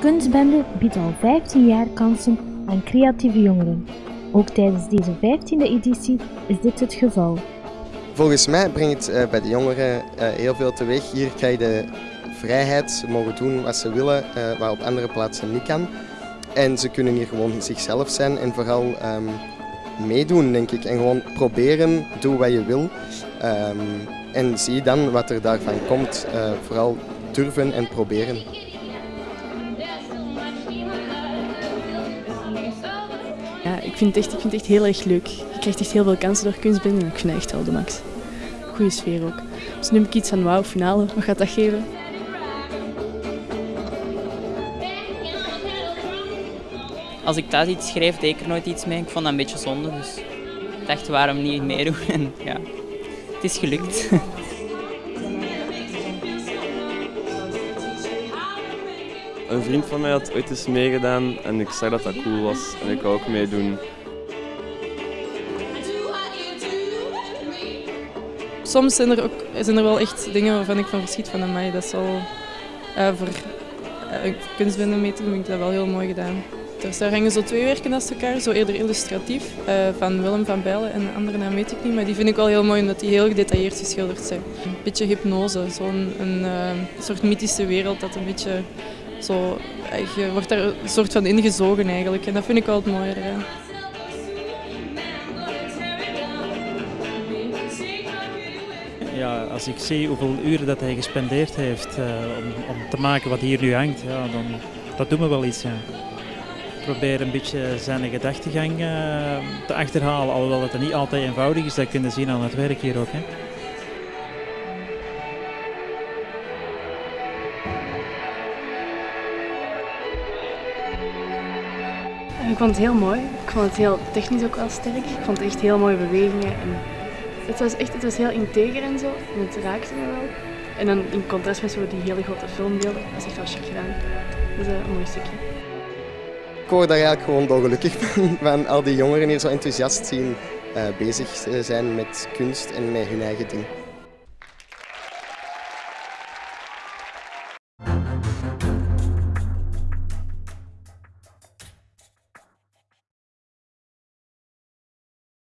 Kunstbende biedt al 15 jaar kansen aan creatieve jongeren. Ook tijdens deze 15e editie is dit het geval. Volgens mij brengt het uh, bij de jongeren uh, heel veel teweeg. Hier krijg je de vrijheid, ze mogen doen wat ze willen, uh, wat op andere plaatsen niet kan. En ze kunnen hier gewoon zichzelf zijn en vooral um, meedoen, denk ik. En gewoon proberen, doe wat je wil. Um, en zie dan wat er daarvan komt. vooral durven en proberen. Vind, echt, ik vind het echt heel erg leuk. Je krijgt echt heel veel kansen door kunstbinden en ik vind het echt wel de max. Goede sfeer ook. Dus nu heb ik iets van wauw, finale. Wat gaat dat geven? Als ik thuis iets schreef, deed er nooit iets mee. Ik vond dat een beetje zonde, dus ik dacht waarom niet meedoen. En ja, het is gelukt. Een vriend van mij had ooit eens meegedaan en ik zag dat dat cool was en ik wou ook meedoen. Soms zijn er, ook, zijn er wel echt dingen waarvan ik van verschiet van mij. Dat is al uh, voor uh, kunstbinden mee te doen, vind ik dat wel heel mooi gedaan. Dus daar hangen zo twee werken naast elkaar, zo eerder illustratief, uh, van Willem van Bijlen en de andere naam weet ik niet. Maar die vind ik wel heel mooi omdat die heel gedetailleerd geschilderd zijn. Een beetje hypnose, zo'n een, een soort mythische wereld dat een beetje zo, je wordt daar een soort van ingezogen eigenlijk en dat vind ik wel het mooie. Ja, als ik zie hoeveel uren dat hij gespendeerd heeft uh, om, om, te maken wat hier nu hangt, ja, dan, dat doet me wel iets. Ja. Ik probeer een beetje zijn gedachtegang uh, te achterhalen, alhoewel het niet altijd eenvoudig is. Dat kun je zien aan het werk hier ook. Hè. Ik vond het heel mooi. Ik vond het heel technisch ook wel sterk. Ik vond het echt heel mooie bewegingen. En het was echt het was heel integer en zo. En het raakte me wel. En dan in contrast met zo die hele grote filmbeelden. Dat is echt wel chic gedaan. Dat is een mooi stukje. Ik word daar eigenlijk gewoon dolgelukkig van. Van al die jongeren hier zo enthousiast zien uh, bezig zijn met kunst en met hun eigen ding.